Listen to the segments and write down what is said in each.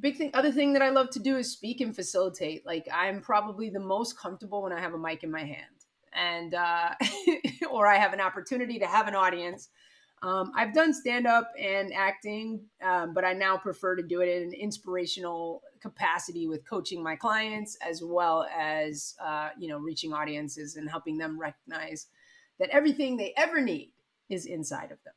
big thing other thing that i love to do is speak and facilitate. Like i'm probably the most comfortable when i have a mic in my hand. And uh, or i have an opportunity to have an audience. Um, i've done stand up and acting um, but i now prefer to do it in an inspirational capacity with coaching my clients as well as uh, you know reaching audiences and helping them recognize that everything they ever need is inside of them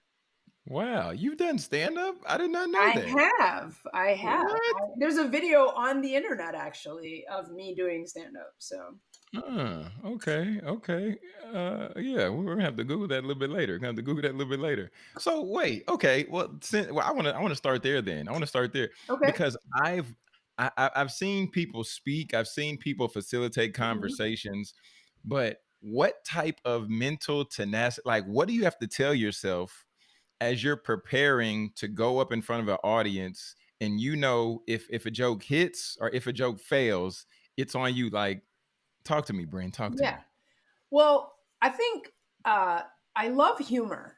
Wow, you've done stand up? I did not know I that. have. I have. I, there's a video on the internet actually of me doing stand up. So. Uh, okay, okay. Uh, yeah, we're gonna have to Google that a little bit later. Gonna have to Google that a little bit later. So wait, okay. Well, since, well I want to, I want to start there. Then I want to start there okay. because I've, I, I've seen people speak. I've seen people facilitate mm-hmm. conversations, mm-hmm. but what type of mental tenacity? Like, what do you have to tell yourself? As you're preparing to go up in front of an audience and you know if if a joke hits or if a joke fails, it's on you. Like, talk to me, Bryn. Talk to yeah. me. Well, I think uh, I love humor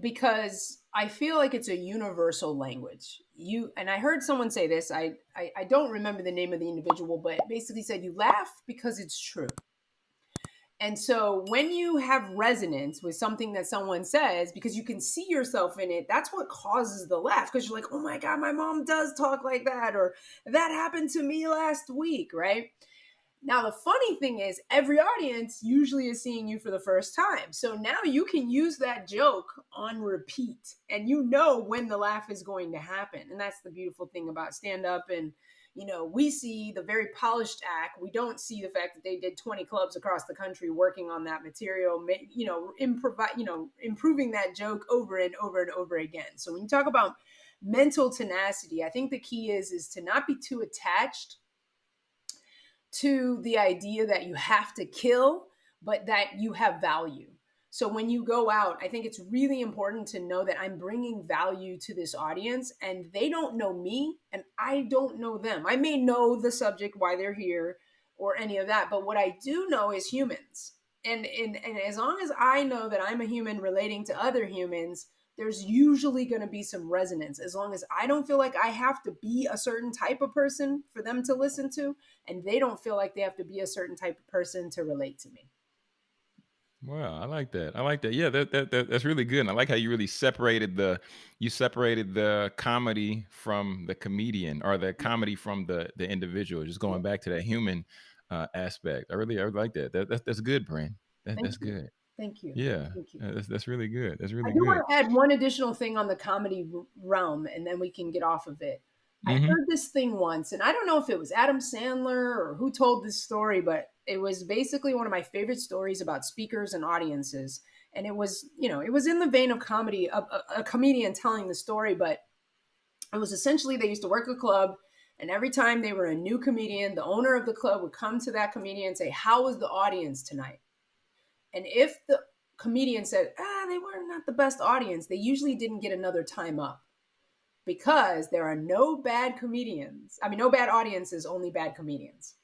because I feel like it's a universal language. You and I heard someone say this. I, I I don't remember the name of the individual, but basically said you laugh because it's true. And so when you have resonance with something that someone says, because you can see yourself in it, that's what causes the laugh. Because you're like, oh my God, my mom does talk like that, or that happened to me last week, right? Now, the funny thing is, every audience usually is seeing you for the first time. So now you can use that joke on repeat and you know when the laugh is going to happen. And that's the beautiful thing about stand up and you know, we see the very polished act. We don't see the fact that they did 20 clubs across the country working on that material, you know, improvise, you know, improving that joke over and over and over again. So when you talk about mental tenacity, I think the key is is to not be too attached to the idea that you have to kill, but that you have value. So when you go out, I think it's really important to know that I'm bringing value to this audience and they don't know me and I don't know them. I may know the subject, why they're here, or any of that, but what I do know is humans. And, and, and as long as I know that I'm a human relating to other humans, there's usually going to be some resonance as long as I don't feel like I have to be a certain type of person for them to listen to, and they don't feel like they have to be a certain type of person to relate to me. Wow, I like that. I like that. Yeah, that, that, that that's really good. And I like how you really separated the you separated the comedy from the comedian or the comedy from the the individual. Just going back to that human uh, aspect. I really I really like that. That that's that's good, Bryn. That, that's you. good. Thank you. Yeah, Thank you. that's that's really good. That's really I do good. want to add one additional thing on the comedy realm, and then we can get off of it. Mm-hmm. I heard this thing once, and I don't know if it was Adam Sandler or who told this story, but it was basically one of my favorite stories about speakers and audiences. And it was, you know, it was in the vein of comedy, a, a, comedian telling the story, but it was essentially they used to work a club. And every time they were a new comedian, the owner of the club would come to that comedian and say, How was the audience tonight? And if the comedian said, Ah, they were not the best audience, they usually didn't get another time up because there are no bad comedians. I mean, no bad audiences, only bad comedians.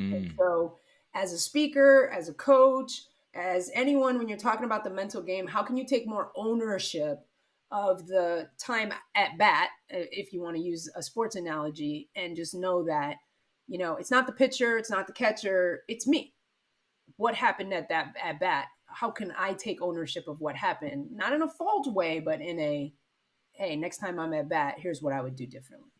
Mm. so, as a speaker, as a coach, as anyone, when you're talking about the mental game, how can you take more ownership of the time at bat, if you want to use a sports analogy, and just know that, you know, it's not the pitcher, it's not the catcher, it's me. What happened at that at bat? How can I take ownership of what happened? Not in a fault way, but in a, hey, next time I'm at bat, here's what I would do differently.